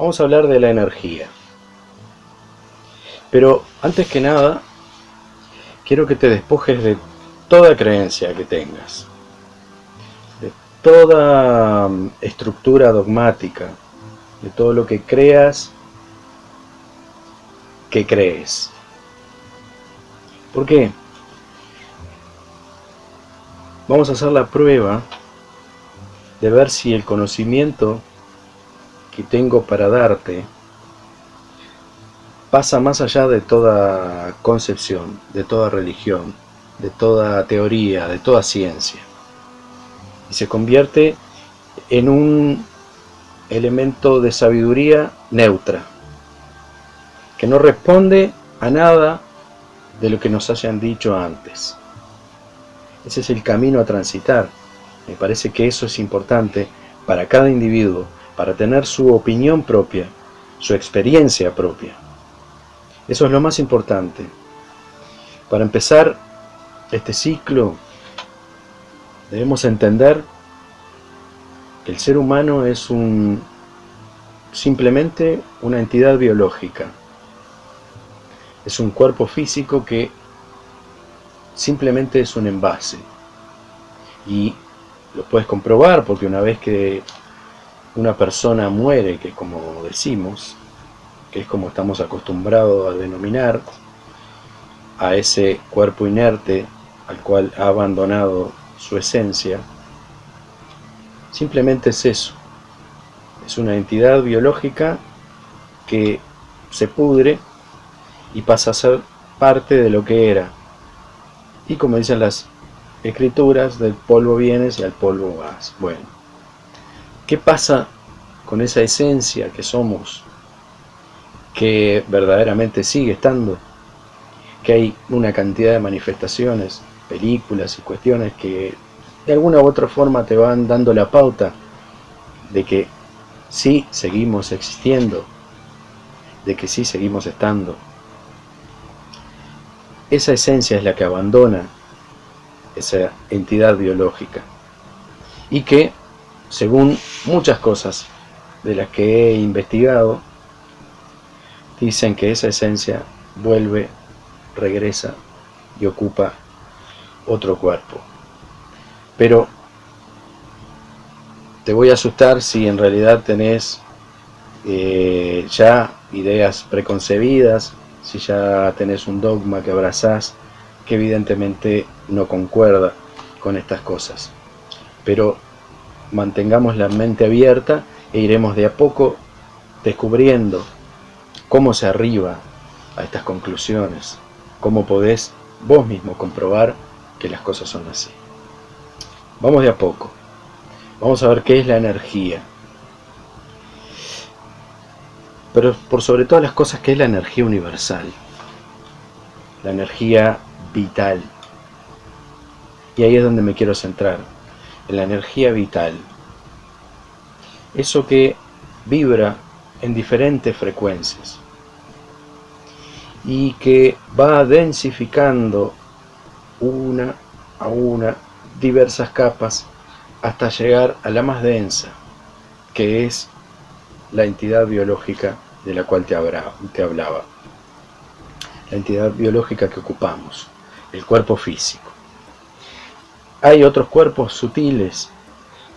vamos a hablar de la energía. Pero antes que nada, quiero que te despojes de toda creencia que tengas, de toda mm, estructura dogmática, de todo lo que creas que crees. ¿Por qué? Vamos a hacer la prueba de ver si el conocimiento tengo para darte pasa más allá de toda concepción, de toda religión, de toda teoría, de toda ciencia. Y se convierte en un elemento de sabiduría neutra, que no responde a nada de lo que nos hayan dicho antes. Ese es el camino a transitar. Me parece que eso es importante para cada individuo, para tener su opinión propia, su experiencia propia. Eso es lo más importante. Para empezar este ciclo, debemos entender que el ser humano es un simplemente una entidad biológica. Es un cuerpo físico que simplemente es un envase. Y lo puedes comprobar porque una vez que una persona muere, que como decimos, que es como estamos acostumbrados a denominar a ese cuerpo inerte al cual ha abandonado su esencia, simplemente es eso. Es una entidad biológica que se pudre y pasa a ser parte de lo que era. Y como dicen las escrituras, del polvo vienes y al polvo vas. Bueno, ¿qué pasa con esa esencia que somos que verdaderamente sigue estando, que hay una cantidad de manifestaciones, películas y cuestiones que de alguna u otra forma te van dando la pauta de que sí seguimos existiendo, de que sí seguimos estando. Esa esencia es la que abandona esa entidad biológica y que, según muchas cosas de las que he investigado, dicen que esa esencia vuelve, regresa y ocupa otro cuerpo. Pero te voy a asustar si en realidad tenés eh, ya ideas preconcebidas, si ya tenés un dogma que abrazás, que evidentemente no concuerda con estas cosas. Pero mantengamos la mente abierta e iremos de a poco descubriendo cómo se arriba a estas conclusiones, cómo podés vos mismo comprobar que las cosas son así. Vamos de a poco. Vamos a ver qué es la energía. Pero por sobre todas las cosas, ¿qué es la energía universal? La energía vital. Y ahí es donde me quiero centrar, la energía vital. Eso que vibra en diferentes frecuencias y que va densificando una a una diversas capas hasta llegar a la más densa, que es la entidad biológica de la cual te hablaba, la entidad biológica que ocupamos, el cuerpo físico. Hay otros cuerpos sutiles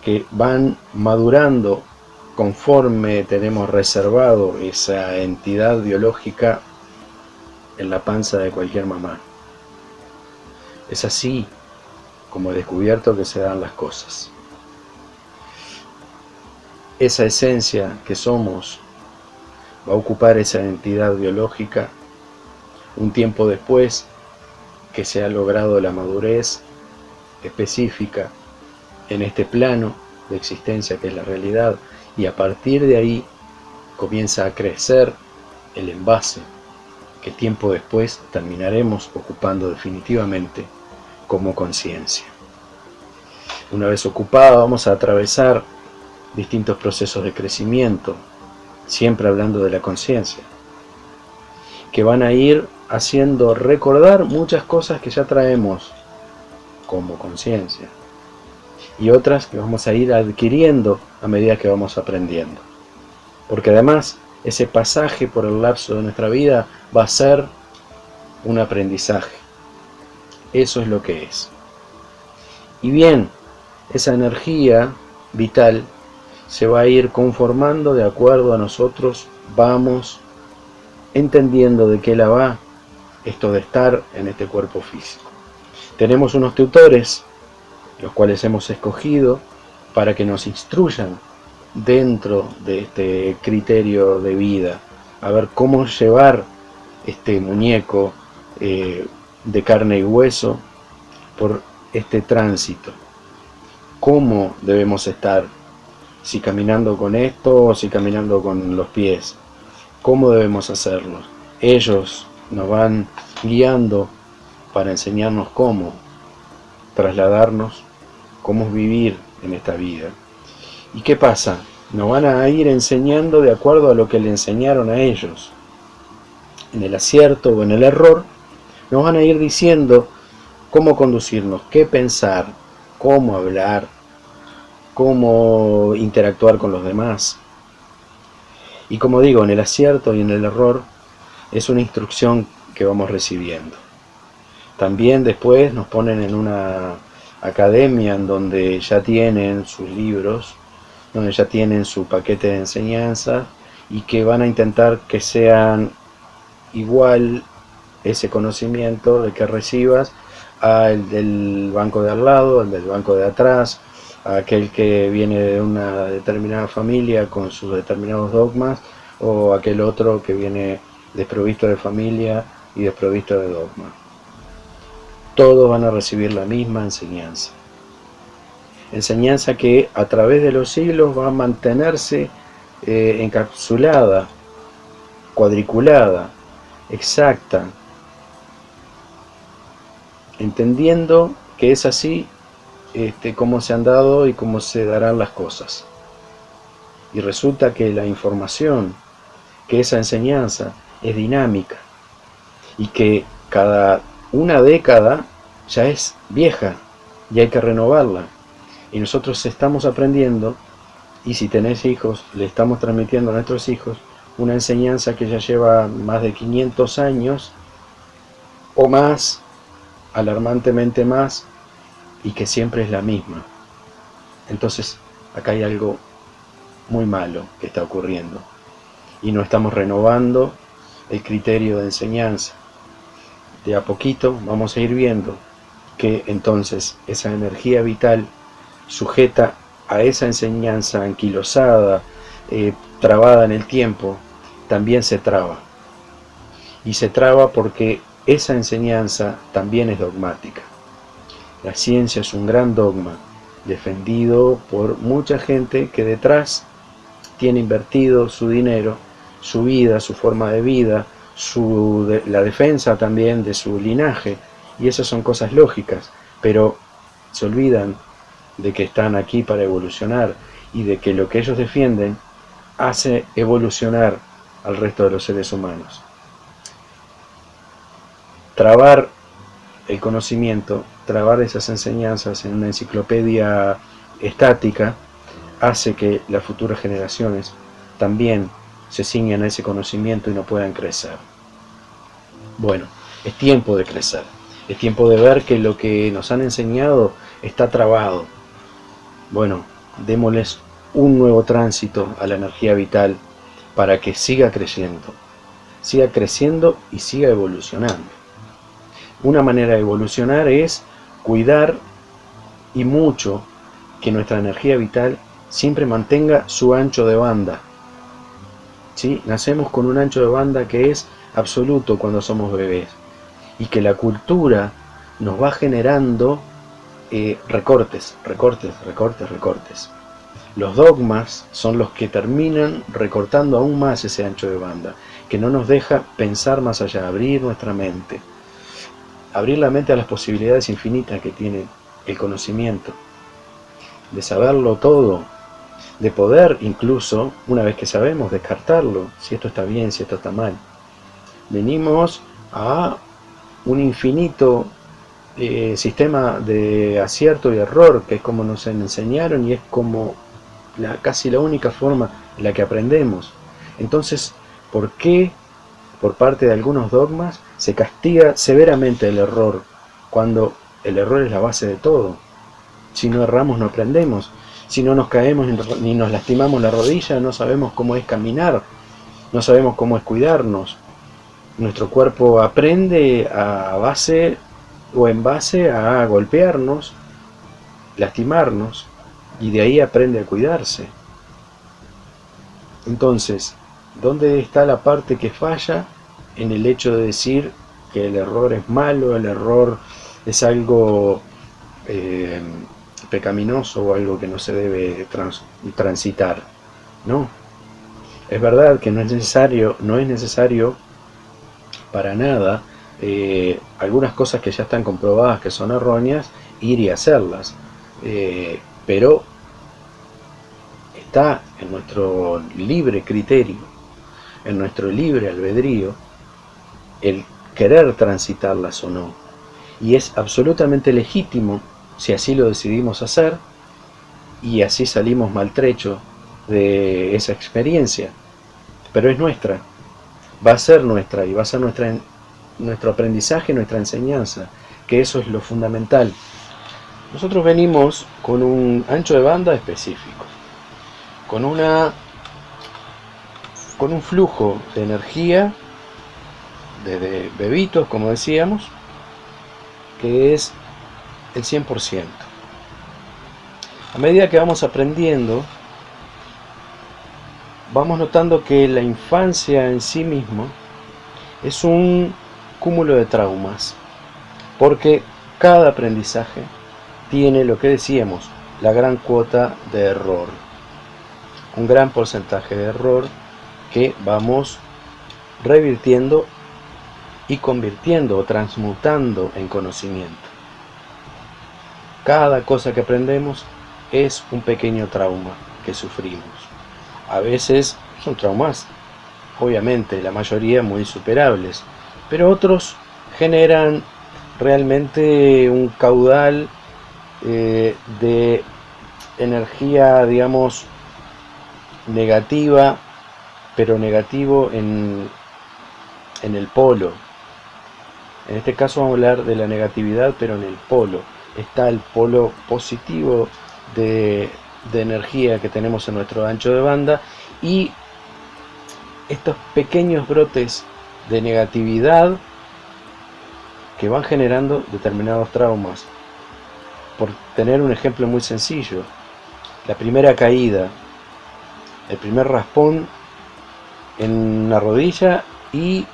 que van madurando conforme tenemos reservado esa entidad biológica en la panza de cualquier mamá. Es así como he descubierto que se dan las cosas. Esa esencia que somos va a ocupar esa entidad biológica un tiempo después que se ha logrado la madurez específica en este plano de existencia que es la realidad y a partir de ahí comienza a crecer el envase que tiempo después terminaremos ocupando definitivamente como conciencia. Una vez ocupada vamos a atravesar distintos procesos de crecimiento, siempre hablando de la conciencia, que van a ir haciendo recordar muchas cosas que ya traemos como conciencia y otras que vamos a ir adquiriendo a medida que vamos aprendiendo. Porque además ese pasaje por el lapso de nuestra vida va a ser un aprendizaje. Eso es lo que es. Y bien, esa energía vital se va a ir conformando de acuerdo a nosotros vamos entendiendo de qué la va esto de estar en este cuerpo físico. Tenemos unos tutores, los cuales hemos escogido para que nos instruyan dentro de este criterio de vida, a ver cómo llevar este muñeco eh, de carne y hueso por este tránsito. ¿Cómo debemos estar? Si caminando con esto o si caminando con los pies. ¿Cómo debemos hacerlo? Ellos nos van guiando para enseñarnos cómo trasladarnos, cómo vivir en esta vida. ¿Y qué pasa? Nos van a ir enseñando de acuerdo a lo que le enseñaron a ellos. En el acierto o en el error, nos van a ir diciendo cómo conducirnos, qué pensar, cómo hablar, cómo interactuar con los demás. Y como digo, en el acierto y en el error es una instrucción que vamos recibiendo. También después nos ponen en una academia en donde ya tienen sus libros, donde ya tienen su paquete de enseñanza y que van a intentar que sean igual ese conocimiento de que recibas al del banco de al lado, al del banco de atrás, a aquel que viene de una determinada familia con sus determinados dogmas, o aquel otro que viene desprovisto de familia y desprovisto de dogma. Todos van a recibir la misma enseñanza. Enseñanza que a través de los siglos va a mantenerse eh, encapsulada, cuadriculada, exacta, entendiendo que es así este, cómo se han dado y cómo se darán las cosas. Y resulta que la información, que esa enseñanza es dinámica y que cada una década ya es vieja y hay que renovarla. Y nosotros estamos aprendiendo y si tenés hijos, le estamos transmitiendo a nuestros hijos una enseñanza que ya lleva más de 500 años o más, alarmantemente más, y que siempre es la misma. Entonces, acá hay algo muy malo que está ocurriendo. Y no estamos renovando el criterio de enseñanza. De a poquito vamos a ir viendo que entonces esa energía vital sujeta a esa enseñanza anquilosada, eh, trabada en el tiempo, también se traba. Y se traba porque esa enseñanza también es dogmática. La ciencia es un gran dogma, defendido por mucha gente que detrás tiene invertido su dinero, su vida, su forma de vida, su, la defensa también de su linaje, y esas son cosas lógicas, pero se olvidan de que están aquí para evolucionar y de que lo que ellos defienden hace evolucionar al resto de los seres humanos. Trabar el conocimiento, trabar esas enseñanzas en una enciclopedia estática, hace que las futuras generaciones también se ciñan a ese conocimiento y no puedan crecer. Bueno, es tiempo de crecer, es tiempo de ver que lo que nos han enseñado está trabado. Bueno, démosles un nuevo tránsito a la energía vital para que siga creciendo, siga creciendo y siga evolucionando. Una manera de evolucionar es cuidar y mucho que nuestra energía vital siempre mantenga su ancho de banda. Nacemos con un ancho de banda que es absoluto cuando somos bebés y que la cultura nos va generando eh, recortes, recortes, recortes, recortes. Los dogmas son los que terminan recortando aún más ese ancho de banda, que no nos deja pensar más allá, abrir nuestra mente abrir la mente a las posibilidades infinitas que tiene el conocimiento, de saberlo todo, de poder incluso, una vez que sabemos, descartarlo, si esto está bien, si esto está mal. Venimos a un infinito eh, sistema de acierto y error, que es como nos enseñaron y es como la, casi la única forma en la que aprendemos. Entonces, ¿por qué por parte de algunos dogmas se castiga severamente el error cuando el error es la base de todo? Si no erramos no aprendemos, si no nos caemos ni nos lastimamos la rodilla no sabemos cómo es caminar, no sabemos cómo es cuidarnos. Nuestro cuerpo aprende a base o en base a golpearnos, lastimarnos, y de ahí aprende a cuidarse. Entonces, ¿dónde está la parte que falla en el hecho de decir que el error es malo, el error es algo eh, pecaminoso o algo que no se debe transitar? No. Es verdad que no es necesario, no es necesario para nada eh, algunas cosas que ya están comprobadas que son erróneas, ir y hacerlas. Eh, pero está en nuestro libre criterio, en nuestro libre albedrío, el querer transitarlas o no. Y es absolutamente legítimo si así lo decidimos hacer y así salimos maltrechos de esa experiencia. Pero es nuestra, va a ser nuestra y va a ser nuestra, nuestro aprendizaje, nuestra enseñanza, que eso es lo fundamental. Nosotros venimos con un ancho de banda específico, con una con un flujo de energía desde bebitos, como decíamos, que es el 100%. A medida que vamos aprendiendo, vamos notando que la infancia en sí mismo es un cúmulo de traumas, porque cada aprendizaje tiene lo que decíamos, la gran cuota de error. Un gran porcentaje de error que vamos revirtiendo y convirtiendo o transmutando en conocimiento. Cada cosa que aprendemos es un pequeño trauma que sufrimos. A veces son traumas, obviamente la mayoría muy superables, pero otros generan realmente un caudal eh, de energía, digamos, negativa, pero negativo en, en el polo. En este caso vamos a hablar de la negatividad, pero en el polo. Está el polo positivo de, de energía que tenemos en nuestro ancho de banda y estos pequeños brotes de negatividad que van generando determinados traumas por tener un ejemplo muy sencillo, la primera caída, el primer raspón en la rodilla y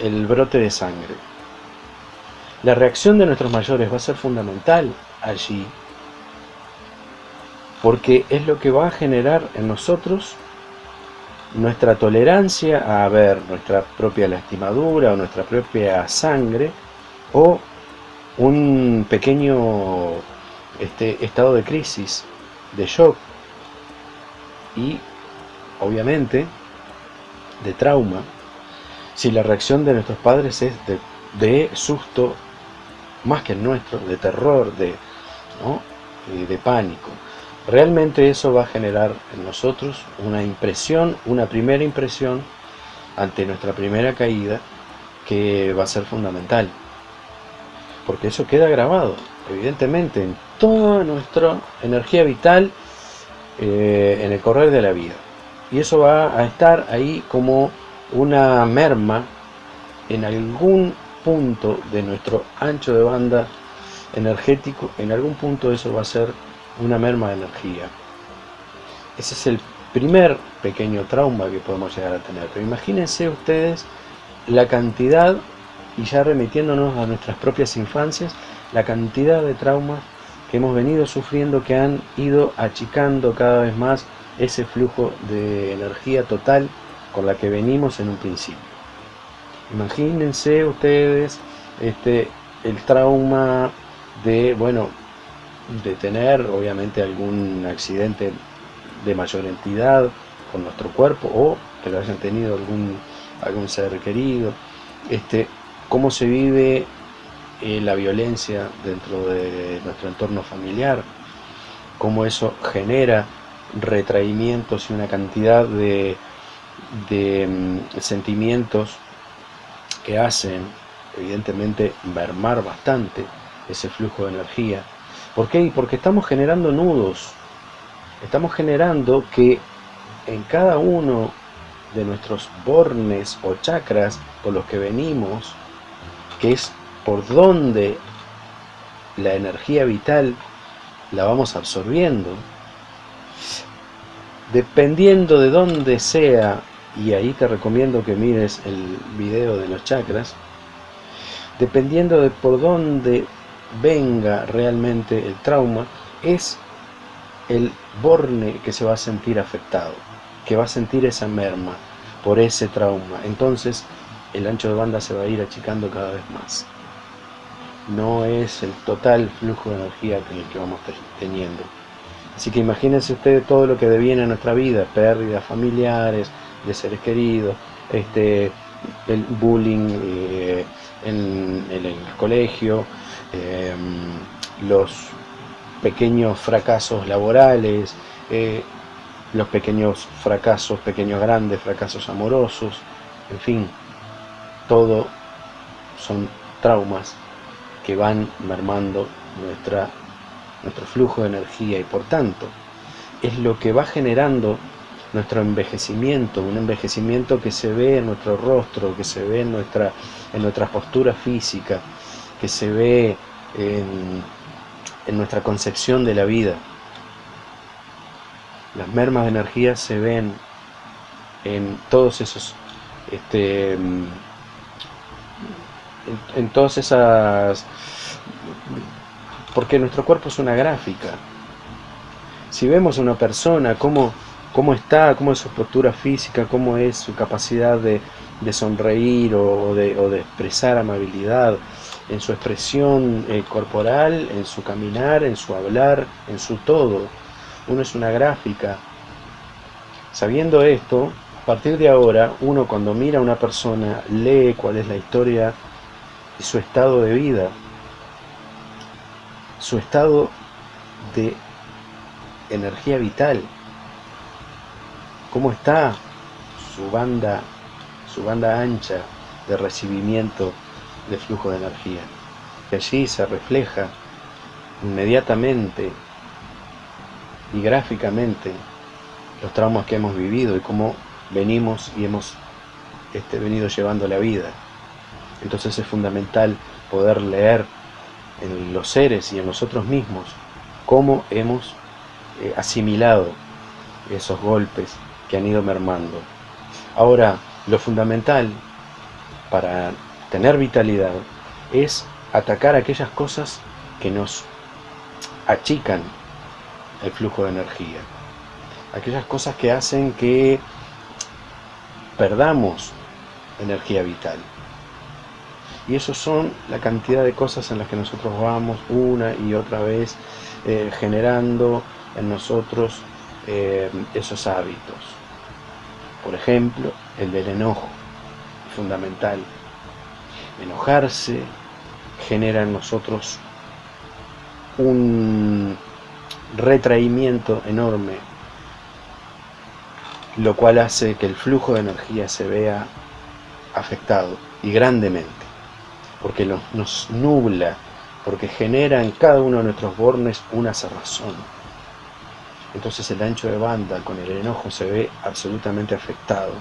el brote de sangre. La reacción de nuestros mayores va a ser fundamental allí, porque es lo que va a generar en nosotros nuestra tolerancia a ver nuestra propia lastimadura o nuestra propia sangre o un pequeño este estado de crisis, de shock y obviamente de trauma, si la reacción de nuestros padres es de, susto, más que el nuestro, de terror, de, eh, de pánico. Realmente eso va a generar en nosotros una impresión, una primera impresión ante nuestra primera caída que va a ser fundamental. Porque eso queda grabado, evidentemente, en toda nuestra energía vital eh, en el correr de la vida. Y eso va a estar ahí como una merma en algún punto de nuestro ancho de banda energético, en algún punto eso va a ser una merma de energía. Ese es el primer pequeño trauma que podemos llegar a tener. Pero imagínense ustedes la cantidad, y ya remitiéndonos a nuestras propias infancias, la cantidad de traumas que hemos venido sufriendo que han ido achicando cada vez más ese flujo de energía total con la que venimos en un principio. Imagínense ustedes este, el trauma de, bueno, de tener obviamente algún accidente de mayor entidad con nuestro cuerpo o que lo hayan tenido algún, algún ser querido, este, cómo se vive eh, la violencia dentro de nuestro entorno familiar, cómo eso genera retraimientos y una cantidad de, de mm, sentimientos que hacen, evidentemente, mermar bastante ese flujo de energía. ¿Por qué? Porque estamos generando nudos. Estamos generando que en cada uno de nuestros bornes o chakras por los que venimos, que es por donde la energía vital la vamos absorbiendo, dependiendo de dónde sea, y ahí te recomiendo que mires el video de los chakras, dependiendo de por dónde venga realmente el trauma, es el borne que se va a sentir afectado, que va a sentir esa merma por ese trauma. Entonces el ancho de banda se va a ir achicando cada vez más. No es el total flujo de energía que, el que vamos teniendo. Así que imagínense ustedes todo lo que deviene a nuestra vida, pérdidas familiares, de seres queridos, este, el bullying eh, en, el colegio, em, los pequeños fracasos laborales, eh, los pequeños fracasos, pequeños grandes fracasos amorosos, en fin, todo son traumas que van mermando nuestra nuestro flujo de energía y por tanto es lo que va generando nuestro envejecimiento, un envejecimiento que se ve en nuestro rostro, que se ve en nuestra, en nuestra postura física, que se ve en, nuestra concepción de la vida. Las mermas de energía se ven en todos esos, este, en, en todas esas porque nuestro cuerpo es una gráfica. Si vemos a una persona, cómo, cómo está, cómo es su postura física, cómo es su capacidad de, sonreír o, de, expresar amabilidad, en su expresión eh, corporal, en su caminar, en su hablar, en su todo. Uno es una gráfica. Sabiendo esto, a partir de ahora, uno cuando mira a una persona, lee cuál es la historia y su estado de vida, su estado de energía vital, cómo está su banda, su banda ancha de recibimiento de flujo de energía. Que allí se refleja inmediatamente y gráficamente los traumas que hemos vivido y cómo venimos y hemos este, venido llevando la vida. Entonces es fundamental poder leer en los seres y en nosotros mismos, cómo hemos eh, asimilado esos golpes que han ido mermando. Ahora, lo fundamental para tener vitalidad es atacar aquellas cosas que nos achican el flujo de energía. Aquellas cosas que hacen que perdamos energía vital. Y eso son la cantidad de cosas en las que nosotros vamos una y otra vez eh, generando en nosotros eh, esos hábitos. Por ejemplo, el del enojo, fundamental. Enojarse genera en nosotros un retraimiento enorme, lo cual hace que el flujo de energía se vea afectado y grandemente porque nos nubla, porque genera en cada uno de nuestros bornes una cerrazón. Entonces el ancho de banda con el enojo se ve absolutamente afectado.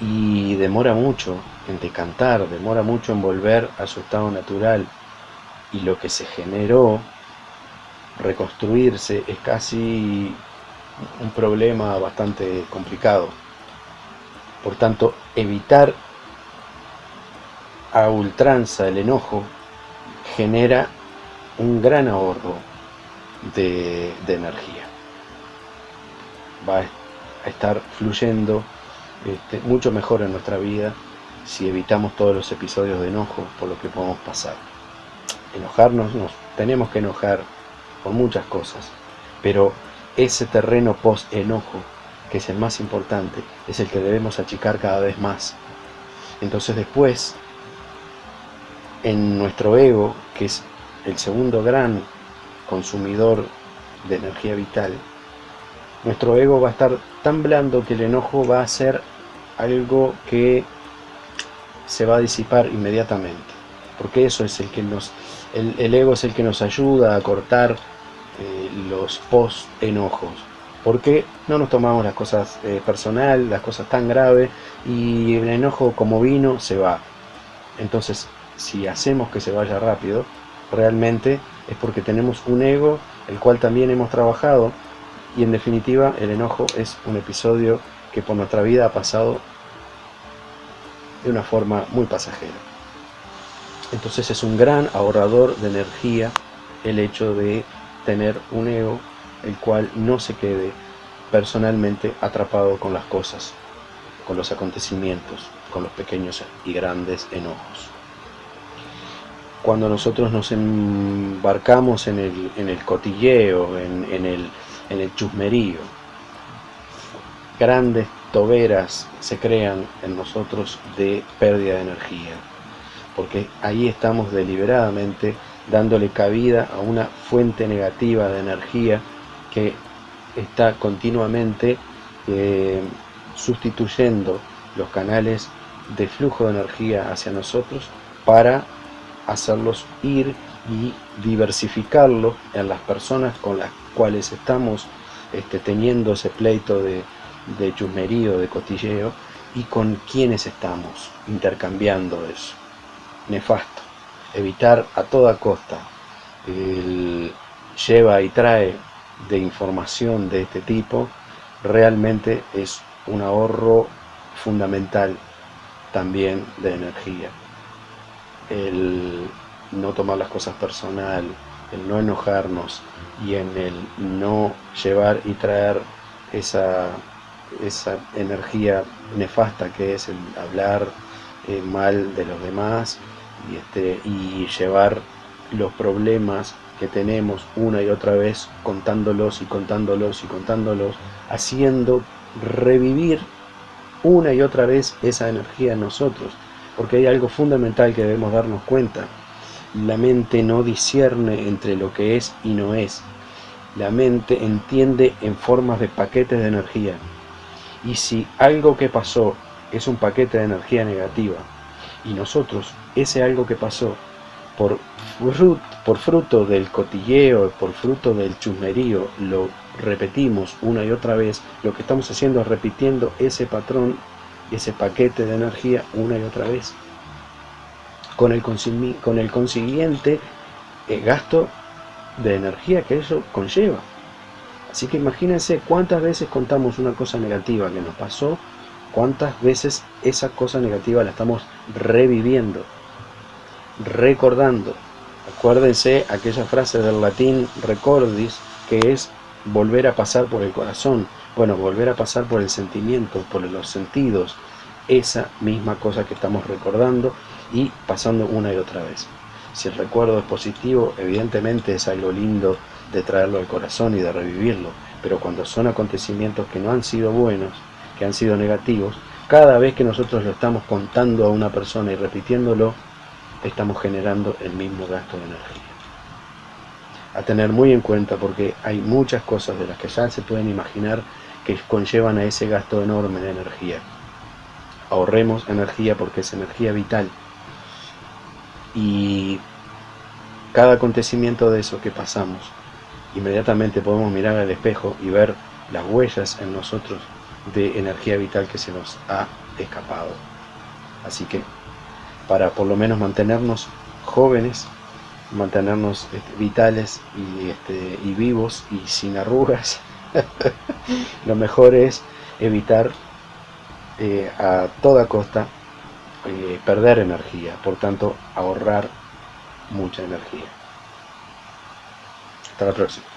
Y demora mucho en decantar, demora mucho en volver a su estado natural. Y lo que se generó, reconstruirse, es casi un problema bastante complicado. Por tanto, evitar a ultranza el enojo genera un gran ahorro de, energía. Va a estar fluyendo este, mucho mejor en nuestra vida si evitamos todos los episodios de enojo por lo que podemos pasar. Enojarnos, nos tenemos que enojar por muchas cosas, pero ese terreno post-enojo, que es el más importante, es el que debemos achicar cada vez más. Entonces después en nuestro ego, que es el segundo gran consumidor de energía vital, nuestro ego va a estar tan blando que el enojo va a ser algo que se va a disipar inmediatamente. Porque eso es el que nos, el, ego es el que nos ayuda a cortar eh, los post-enojos. Porque no nos tomamos las cosas eh, personal, las cosas tan graves, y el enojo como vino se va. Entonces, si hacemos que se vaya rápido, realmente es porque tenemos un ego, el cual también hemos trabajado, y en definitiva el enojo es un episodio que por nuestra vida ha pasado de una forma muy pasajera. Entonces es un gran ahorrador de energía el hecho de tener un ego el cual no se quede personalmente atrapado con las cosas, con los acontecimientos, con los pequeños y grandes enojos. Cuando nosotros nos embarcamos en el, cotilleo, en, el, en el chusmerío, grandes toberas se crean en nosotros de pérdida de energía, porque ahí estamos deliberadamente dándole cabida a una fuente negativa de energía que está continuamente eh, sustituyendo los canales de flujo de energía hacia nosotros para hacerlos ir y diversificarlo en las personas con las cuales estamos este, teniendo ese pleito de, de chusmerío, de cotilleo, y con quienes estamos intercambiando eso. Nefasto. Evitar a toda costa el lleva y trae de información de este tipo realmente es un ahorro fundamental también de energía. El no tomar las cosas personal, el no enojarnos y en el no llevar y traer esa, esa energía nefasta que es el hablar eh, mal de los demás y, este, y llevar los problemas que tenemos una y otra vez contándolos y contándolos y contándolos, haciendo revivir una y otra vez esa energía en nosotros, porque hay algo fundamental que debemos darnos cuenta. La mente no discierne entre lo que es y no es. La mente entiende en formas de paquetes de energía. Y si algo que pasó es un paquete de energía negativa, y nosotros ese algo que pasó por fruto, del cotilleo, por fruto del chusmerío, lo repetimos una y otra vez, lo que estamos haciendo es repitiendo ese patrón, ese paquete de energía una y otra vez, con el, con el consiguiente eh, gasto de energía que eso conlleva. Así que imagínense cuántas veces contamos una cosa negativa que nos pasó, cuántas veces esa cosa negativa la estamos reviviendo, recordando. Acuérdense aquella frase del latín recordis, que es volver a pasar por el corazón. Bueno, volver a pasar por el sentimiento, por los sentidos. Esa misma cosa que estamos recordando y pasando una y otra vez. Si el recuerdo es positivo, evidentemente es algo lindo de traerlo al corazón y de revivirlo. Pero cuando son acontecimientos que no han sido buenos, que han sido negativos, cada vez que nosotros lo estamos contando a una persona y repitiéndolo, estamos generando el mismo gasto de energía. A tener muy en cuenta porque hay muchas cosas de las que ya se pueden imaginar que conllevan a ese gasto enorme de energía. Ahorremos energía porque es energía vital. Y cada acontecimiento de eso que pasamos, inmediatamente podemos mirar al espejo y ver las huellas en nosotros de energía vital que se nos ha escapado. Así que para por lo menos mantenernos jóvenes, mantenernos este, vitales y, este, y vivos y sin arrugas, lo mejor es evitar eh, a toda costa eh, perder energía, por tanto ahorrar mucha energía. Hasta la próxima.